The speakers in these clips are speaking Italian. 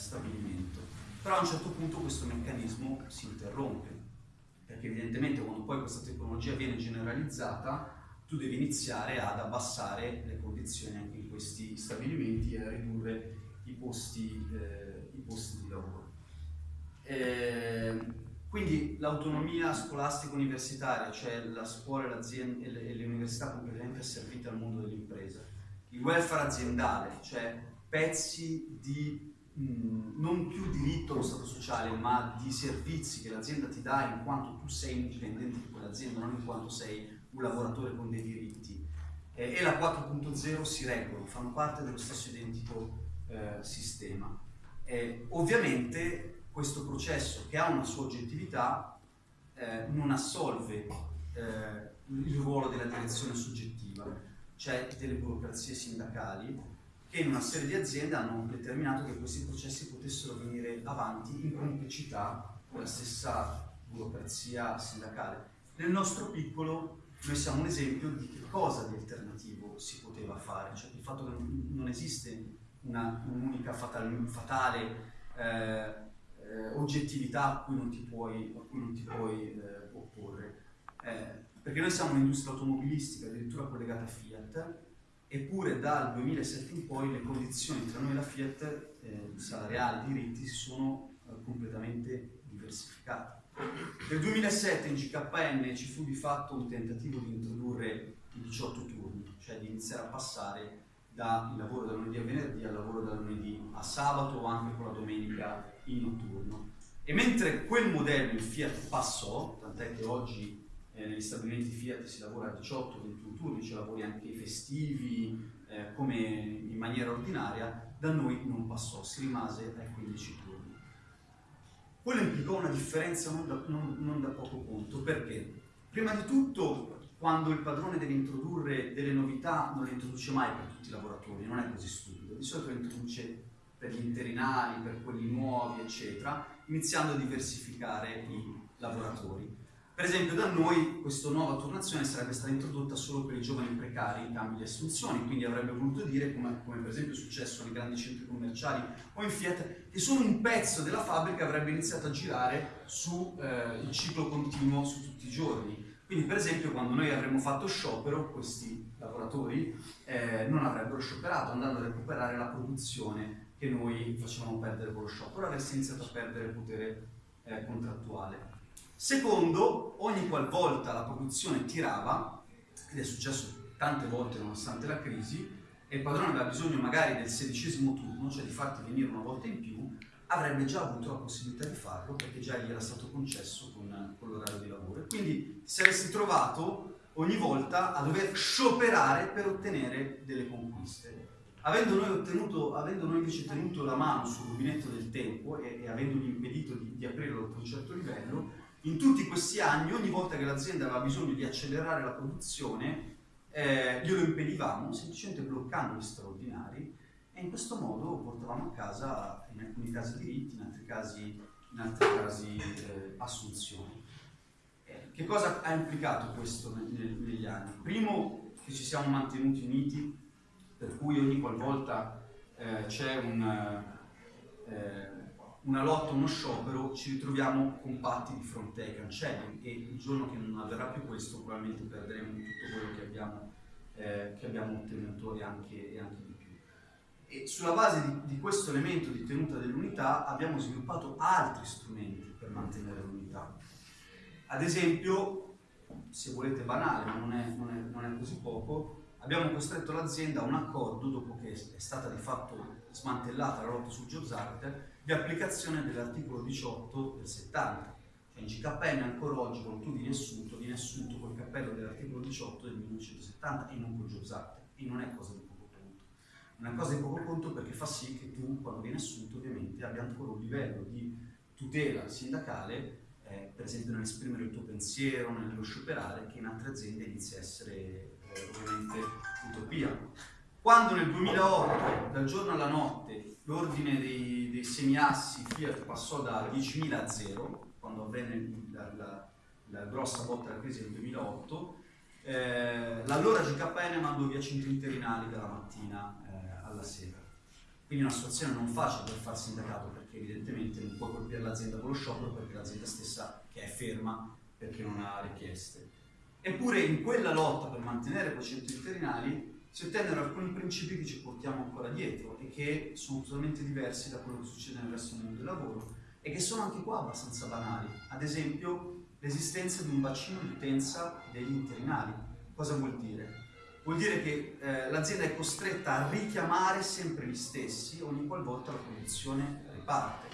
stabilimento. Però a un certo punto questo meccanismo si interrompe, perché evidentemente quando poi questa tecnologia viene generalizzata, tu devi iniziare ad abbassare le condizioni anche in questi stabilimenti e a ridurre i posti, eh, i posti di lavoro. Eh, quindi l'autonomia scolastica universitaria, cioè la scuola e, le, e le università completamente asservite al mondo dell'impresa, il welfare aziendale, cioè pezzi di non più diritto allo stato sociale, ma di servizi che l'azienda ti dà in quanto tu sei un dipendente di quell'azienda, non in quanto sei un lavoratore con dei diritti. Eh, e la 4.0 si reggono, fanno parte dello stesso identico eh, sistema. Eh, ovviamente questo processo che ha una sua oggettività eh, non assolve eh, il ruolo della direzione soggettiva, cioè delle burocrazie sindacali che in una serie di aziende hanno determinato che questi processi potessero venire avanti in complicità con la stessa burocrazia sindacale. Nel nostro piccolo noi siamo un esempio di che cosa di alternativo si poteva fare, cioè il fatto che non esiste un'unica fatale, fatale eh, eh, oggettività a cui non ti puoi, non ti puoi eh, opporre. Eh, perché noi siamo un'industria automobilistica addirittura collegata a Fiat, eppure dal 2007 in poi le condizioni tra noi e la Fiat, eh, salariali, diritti, si sono eh, completamente diversificate. Nel 2007 in GKN ci fu di fatto un tentativo di introdurre i 18 turni, cioè di iniziare a passare dal lavoro da lunedì a venerdì al lavoro da lunedì a sabato o anche con la domenica in notturno. E mentre quel modello il Fiat passò, tant'è che oggi eh, negli stabilimenti Fiat si lavora a 18-21 turni, ci lavori anche i festivi, eh, come in maniera ordinaria, da noi non passò, si rimase ai 15 turni. Quello implicò una differenza non da, non, non da poco conto, perché? Prima di tutto, quando il padrone deve introdurre delle novità, non le introduce mai per tutti i lavoratori, non è così stupido, di solito le introduce per gli interinali, per quelli nuovi, eccetera, iniziando a diversificare i lavoratori. Per esempio da noi questa nuova turnazione sarebbe stata introdotta solo per i giovani precari in cambio di assunzioni, quindi avrebbe voluto dire, come, come per esempio è successo nei grandi centri commerciali o in Fiat, che solo un pezzo della fabbrica avrebbe iniziato a girare sul eh, ciclo continuo su tutti i giorni. Quindi per esempio quando noi avremmo fatto sciopero, questi lavoratori eh, non avrebbero scioperato, andando a recuperare la produzione che noi facevamo perdere con lo sciopero, avresti iniziato a perdere potere eh, contrattuale. Secondo, ogni qualvolta la produzione tirava, ed è successo tante volte nonostante la crisi, e il padrone aveva bisogno magari del sedicesimo turno, cioè di farti venire una volta in più, avrebbe già avuto la possibilità di farlo perché già gli era stato concesso con, con l'orario di lavoro. Quindi si saresti trovato ogni volta a dover scioperare per ottenere delle conquiste. Avendo noi, ottenuto, avendo noi invece tenuto la mano sul rubinetto del tempo e, e avendogli impedito di, di aprirlo a un certo livello, in tutti questi anni, ogni volta che l'azienda aveva bisogno di accelerare la produzione, eh, glielo impedivamo, semplicemente bloccando gli straordinari e in questo modo portavamo a casa in alcuni casi diritti, in altri casi, in altri casi eh, assunzioni. Eh, che cosa ha implicato questo negli anni? Primo, che ci siamo mantenuti uniti per cui ogni qualvolta eh, c'è un, eh, una lotta, uno sciopero, ci ritroviamo compatti di fronte ai cancelli e il giorno che non avverrà più questo probabilmente perderemo tutto quello che abbiamo, eh, che abbiamo ottenuto e anche, e anche, di più. E sulla base di, di questo elemento di tenuta dell'unità abbiamo sviluppato altri strumenti per mantenere l'unità. Ad esempio, se volete banale, ma non è, non è, non è così poco, abbiamo costretto l'azienda a un accordo, dopo che è stata di fatto smantellata la lotta sul Jobs Act, di applicazione dell'articolo 18 del 70. Cioè in GKN ancora oggi quando tu vieni assunto, vieni assunto col cappello dell'articolo 18 del 1970 e non col Jobs Act. E non è cosa di poco conto. È cosa di poco conto perché fa sì che tu, quando vieni assunto, ovviamente abbia ancora un livello di tutela sindacale eh, per esempio nell'esprimere il tuo pensiero, nello scioperare, che in altre aziende inizia a essere ovviamente utopia. Quando nel 2008, dal giorno alla notte, l'ordine dei, dei semiassi Fiat passò da 10.000 a 0, quando avvenne la, la, la grossa botta della crisi del 2008, eh, l'allora GKN mandò via 100 interinali dalla mattina eh, alla sera. Quindi una situazione non facile per far sindacato perché evidentemente non puoi colpire l'azienda con lo sciopero perché l'azienda stessa che è ferma perché non ha richieste. Eppure in quella lotta per mantenere centri interinali si ottennero alcuni principi che ci portiamo ancora dietro e che sono totalmente diversi da quello che succede nel resto del mondo del lavoro e che sono anche qua abbastanza banali. Ad esempio l'esistenza di un bacino di utenza degli interinali. Cosa vuol dire? Vuol dire che eh, l'azienda è costretta a richiamare sempre gli stessi ogni qualvolta la produzione riparte.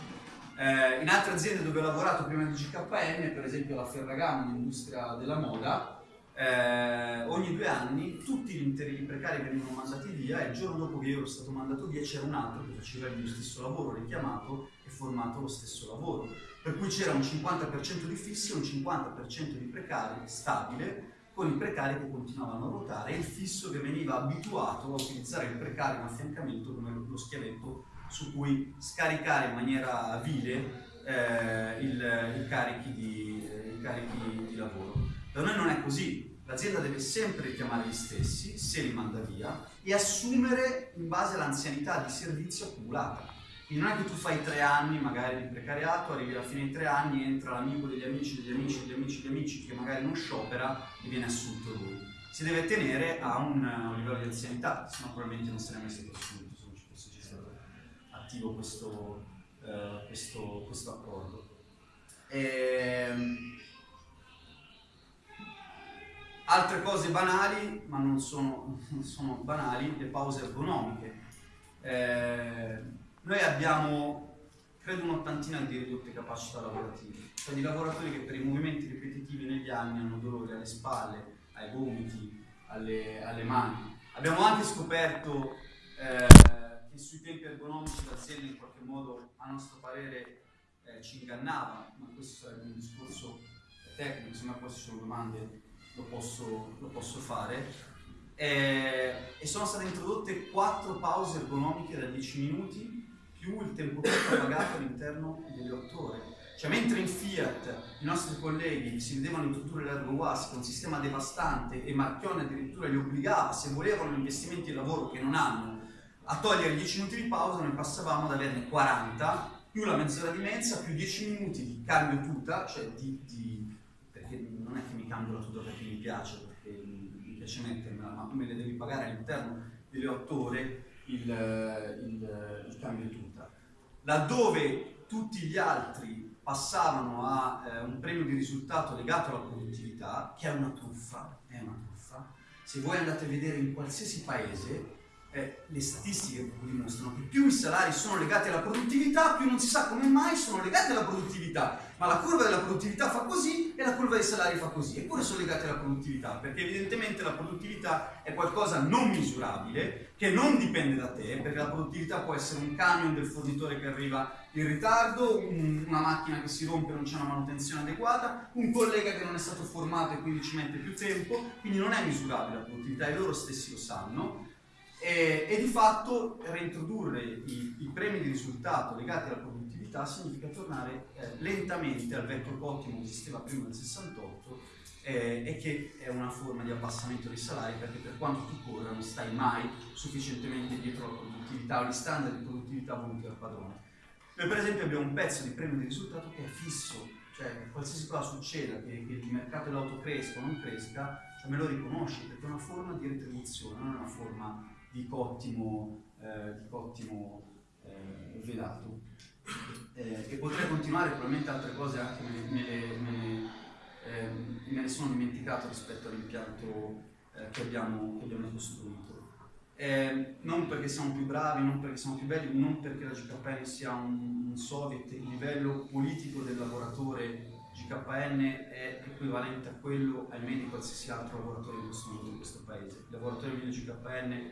Eh, in altre aziende dove ho lavorato prima di GKN, per esempio la Ferragamo, l'industria della moda, eh, ogni due anni tutti gli interi precari venivano mandati via e il giorno dopo che io ero stato mandato via c'era un altro che faceva mio stesso lavoro, richiamato e formato lo stesso lavoro. Per cui c'era un 50% di fissi e un 50% di precari stabile con i precari che continuavano a ruotare e il fisso che veniva abituato a utilizzare il precario in affiancamento come lo schiavetto su cui scaricare in maniera vile eh, il, i, carichi di, i carichi di lavoro. Da noi non è così, l'azienda deve sempre richiamare gli stessi, se li manda via, e assumere in base all'anzianità di servizio accumulata. Quindi non è che tu fai tre anni magari di precariato, arrivi alla fine dei tre anni, entra l'amico degli amici, degli amici, degli amici, degli amici che magari non sciopera e viene assunto lui. Si deve tenere a un, un livello di anzianità, se no probabilmente non mai stato assunto, se non ci fosse stato attivo questo, uh, questo, questo accordo. E, ehm, Altre cose banali, ma non sono, non sono banali, le pause ergonomiche. Eh, noi abbiamo, credo, un'ottantina di ridotte capacità lavorative, cioè di lavoratori che per i movimenti ripetitivi negli anni hanno dolore alle spalle, ai gomiti, alle, alle mani. Abbiamo anche scoperto eh, che sui tempi ergonomici l'azienda in qualche modo, a nostro parere, eh, ci ingannava, ma questo sarebbe un discorso tecnico, poi ci sono domande lo posso, lo posso fare. E, e, sono state introdotte quattro pause ergonomiche da 10 minuti più il tempo pieno pagato all'interno delle 8 ore. Cioè, mentre in Fiat i nostri colleghi si vedevano introdurre l'ergo was con un sistema devastante e Marchione addirittura li obbligava, se volevano investimenti di lavoro che non hanno, a togliere 10 minuti di pausa, noi passavamo ad averne 40, più la mezz'ora di mensa, più 10 minuti di cambio tuta, cioè di, di perché non è che mi cambio la tuta perché piace, perché mi piace mettermela, ma me le devi pagare all'interno delle 8 ore il, il, il cambio tuta. Laddove tutti gli altri passavano a eh, un premio di risultato legato alla produttività, che è una truffa, è una truffa. Se voi andate a vedere in qualsiasi paese, eh, le statistiche dimostrano che più i salari sono legati alla produttività, più non si sa come mai sono legati alla produttività. Ma la curva della produttività fa così e la curva dei salari fa così. Eppure sono legati alla produttività, perché evidentemente la produttività è qualcosa non misurabile, che non dipende da te, perché la produttività può essere un camion del fornitore che arriva in ritardo, un, una macchina che si rompe e non c'è una manutenzione adeguata, un collega che non è stato formato e quindi ci mette più tempo, quindi non è misurabile la produttività e loro stessi lo sanno e, e di fatto reintrodurre i, i, premi di risultato legati alla produttività significa tornare eh, lentamente al vecchio ottimo che esisteva prima del 68 eh, e che è una forma di abbassamento dei salari perché per quanto tu corra non stai mai sufficientemente dietro alla produttività o gli standard di produttività voluti dal padrone. Noi per esempio abbiamo un pezzo di premio di risultato che è fisso, cioè qualsiasi cosa succeda, che, che il mercato dell'auto cresca o non cresca, cioè me lo riconosci perché è una forma di retribuzione, non è una forma di cottimo, eh, di cottimo eh, velato. Eh, e potrei continuare, probabilmente altre cose anche me, me, me, me ne ehm, sono dimenticato rispetto all'impianto eh, che che, abbiamo, costruito. Eh, non perché siamo più bravi, non perché siamo più belli, non perché la GKN sia un, un soviet, il livello politico del lavoratore GKN è equivalente a quello, ahimè, di qualsiasi altro lavoratore in questo, in questo paese. Il lavoratore medio GKN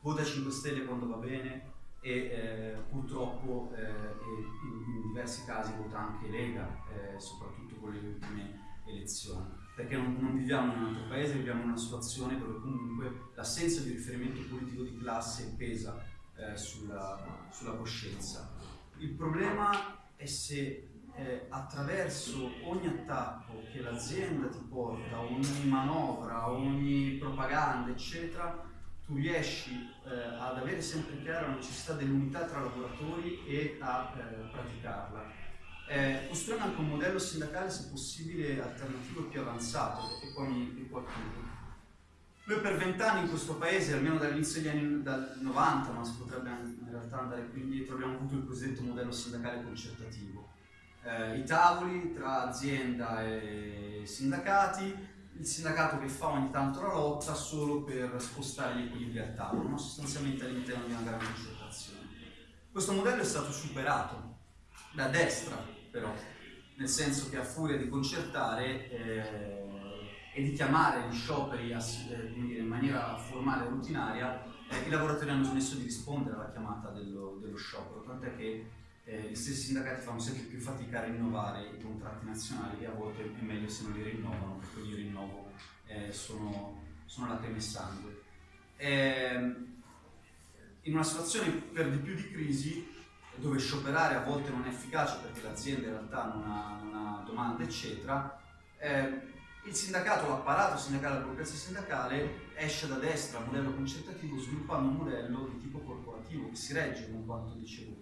vota 5 Stelle quando va bene e eh, purtroppo eh, in, in, diversi casi vota anche Lega, eh, soprattutto con le ultime elezioni. Perché non, non, viviamo in un altro paese, viviamo in una situazione dove comunque l'assenza di riferimento politico di classe pesa eh, sulla, sulla, coscienza. Il problema è se eh, attraverso ogni attacco che l'azienda ti porta, ogni manovra, ogni propaganda, eccetera, tu riesci eh, ad avere sempre chiara la necessità dell'unità tra lavoratori e a eh, praticarla. Eh, costruendo anche un modello sindacale, se possibile, alternativo e più avanzato, e poi mi, mi Noi per vent'anni in questo paese, almeno dall'inizio degli anni dal 90, ma si potrebbe in realtà andare più indietro, abbiamo avuto il cosiddetto modello sindacale concertativo. Eh, I tavoli tra azienda e sindacati, il sindacato che fa ogni tanto la lotta solo per spostare gli equilibri al tavolo, no? sostanzialmente all'interno di una grande concertazione. Questo modello è stato superato da destra, però, nel senso che a furia di concertare eh, e di chiamare gli scioperi eh, in maniera formale e rutinaria, eh, i lavoratori hanno smesso di rispondere alla chiamata dello, dello sciopero, tant'è che eh, gli stessi sindacati fanno sempre più fatica a rinnovare i contratti nazionali e a volte è meglio se non li rinnovano, perché io rinnovo eh, sono, sono lacrime e sangue. Eh, in una situazione per di più di crisi, dove scioperare a volte non è efficace perché l'azienda in realtà non ha, non ha domanda, eccetera, eh, il sindacato, l'apparato sindacale, la burocrazia sindacale esce da destra modello concertativo sviluppando un modello di tipo corporativo che si regge con quanto dicevo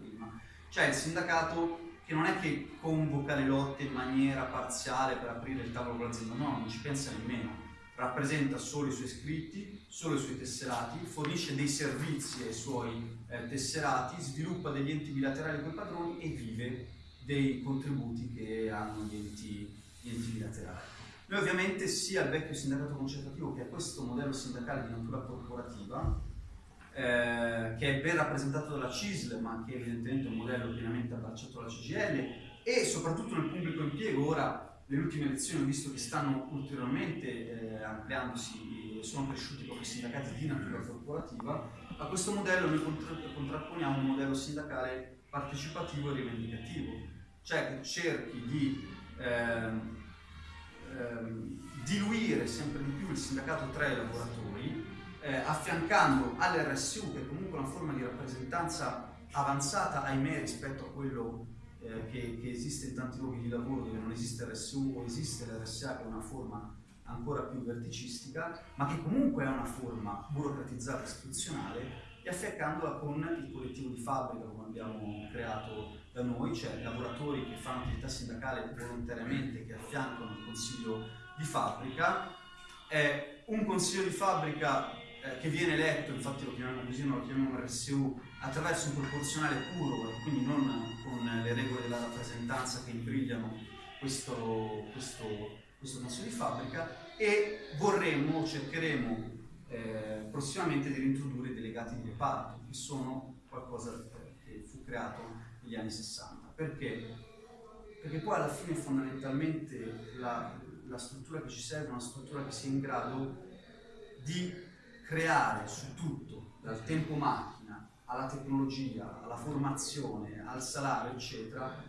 cioè il sindacato che non è che convoca le lotte in maniera parziale per aprire il tavolo con l'azienda, no, non ci pensa nemmeno. Rappresenta solo i suoi iscritti, solo i suoi tesserati, fornisce dei servizi ai suoi eh, tesserati, sviluppa degli enti bilaterali con i padroni e vive dei contributi che hanno gli enti, gli enti bilaterali. Noi ovviamente sia il vecchio sindacato concertativo che a questo modello sindacale di natura corporativa eh, che è ben rappresentato dalla CISL, ma che evidentemente è un modello pienamente abbracciato dalla CGL e soprattutto nel pubblico impiego. Ora, nelle ultime elezioni ho visto che stanno ulteriormente eh, ampliandosi sono cresciuti proprio i sindacati di natura corporativa. A questo modello noi contra contrapponiamo un modello sindacale partecipativo e rivendicativo, cioè che cerchi di ehm, diluire sempre di più il sindacato tra i lavoratori eh, affiancando all'RSU, che è comunque una forma di rappresentanza avanzata, ahimè, rispetto a quello eh, che, che, esiste in tanti luoghi di lavoro dove non esiste RSU o esiste l'RSA, che è una forma ancora più verticistica, ma che comunque è una forma burocratizzata istituzionale, e affiancandola con il collettivo di fabbrica, come abbiamo creato da noi, cioè lavoratori che fanno attività sindacale volontariamente, che affiancano il consiglio di fabbrica. È un consiglio di fabbrica eh, che viene eletto, infatti lo chiamiamo così, non lo chiamiamo RSU, attraverso un proporzionale puro, quindi non con le regole della rappresentanza che imbrigliano questo, questo, questo consiglio di fabbrica e vorremmo, cercheremo eh, prossimamente di reintrodurre i delegati di reparto, che sono qualcosa che fu creato negli anni 60. Perché? Perché poi alla fine fondamentalmente la, la struttura che ci serve è una struttura che sia in grado di creare su tutto, dal tempo macchina alla tecnologia, alla formazione, al salario, eccetera,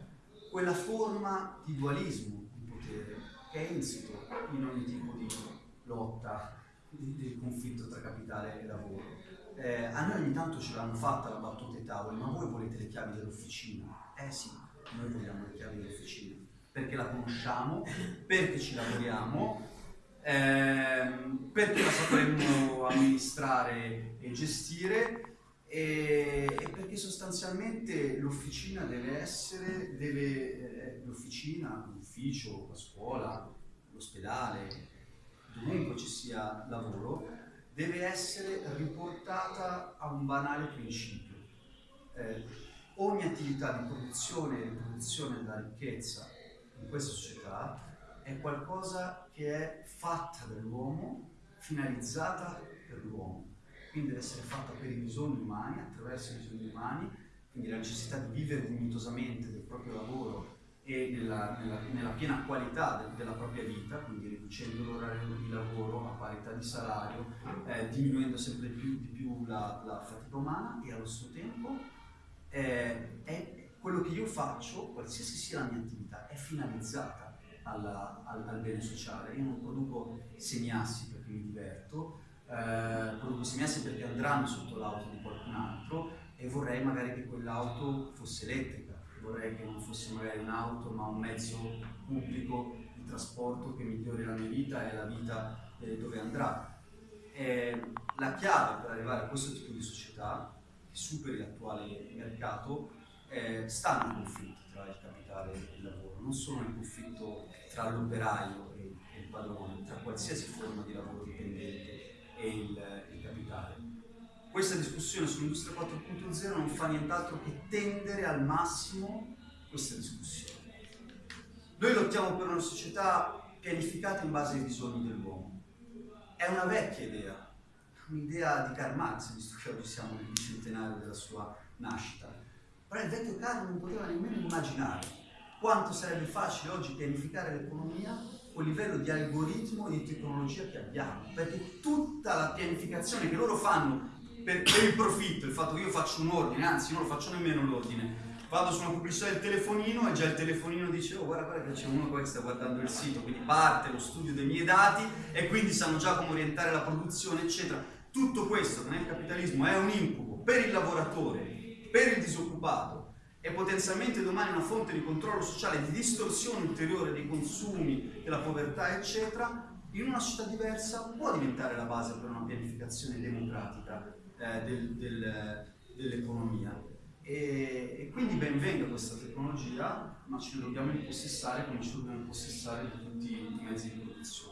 quella forma di dualismo di potere che è insito in ogni tipo di lotta, di, di conflitto tra capitale e lavoro. Eh, a noi ogni tanto ce l'hanno fatta la battuta ai tavoli, ma voi volete le chiavi dell'officina? Eh sì, noi vogliamo le chiavi dell'officina, perché la conosciamo, perché ci lavoriamo ehm, perché la sapremmo amministrare e gestire e, e perché sostanzialmente l'officina deve essere, deve, eh, l'officina, l'ufficio, la scuola, l'ospedale, dovunque ci sia lavoro, deve essere riportata a un banale principio. Eh, ogni attività di produzione e riproduzione della ricchezza in questa società è qualcosa che è fatta dall'uomo, finalizzata per l'uomo. Quindi deve essere fatta per i bisogni umani, attraverso i bisogni umani, quindi la necessità di vivere dignitosamente del proprio lavoro e nella, nella, nella piena qualità de, della propria vita, quindi riducendo l'orario di lavoro a parità di salario, eh, diminuendo sempre più, di più la, la, fatica umana e allo stesso tempo eh, è quello che io faccio, qualsiasi sia la mia attività, è finalizzata alla, al, al, bene sociale. Io non produco semiassi perché mi diverto, eh, produco semiassi perché andranno sotto l'auto di qualcun altro e vorrei magari che quell'auto fosse elettrica, vorrei che non fosse magari un'auto ma un mezzo pubblico di trasporto che migliori la mia vita e la vita eh, dove andrà. Eh, la chiave per arrivare a questo tipo di società, che superi l'attuale mercato, eh, sta nel conflitto tra il capitale e il lavoro, non solo nel conflitto tra l'operaio e, il padrone, tra qualsiasi forma di lavoro dipendente e il, il capitale. Questa discussione sull'industria 4.0 non fa nient'altro che tendere al massimo questa discussione. Noi lottiamo per una società pianificata in base ai bisogni dell'uomo. È una vecchia idea, un'idea di Karl Marx, visto che oggi siamo nel bicentenario della sua nascita. Però il vecchio Karl non poteva nemmeno immaginare quanto sarebbe facile oggi pianificare l'economia con il livello di algoritmo e di tecnologia che abbiamo, perché tutta la pianificazione che loro fanno per, per il profitto, il fatto che io faccio un ordine, anzi non lo faccio nemmeno l'ordine, vado su una pubblicità del telefonino e già il telefonino dice oh guarda, guarda che c'è uno qua che sta guardando il sito, quindi parte lo studio dei miei dati e quindi sanno già come orientare la produzione eccetera. Tutto questo che nel capitalismo è un incubo per il lavoratore, per il disoccupato e potenzialmente domani una fonte di controllo sociale, di distorsione ulteriore dei consumi, della povertà eccetera, in una società diversa può diventare la base per una pianificazione democratica eh, del, del, dell'economia. E, e, quindi ben venga questa tecnologia, ma ce ne dobbiamo impossessare come ci dobbiamo impossessare di tutti i mezzi di produzione.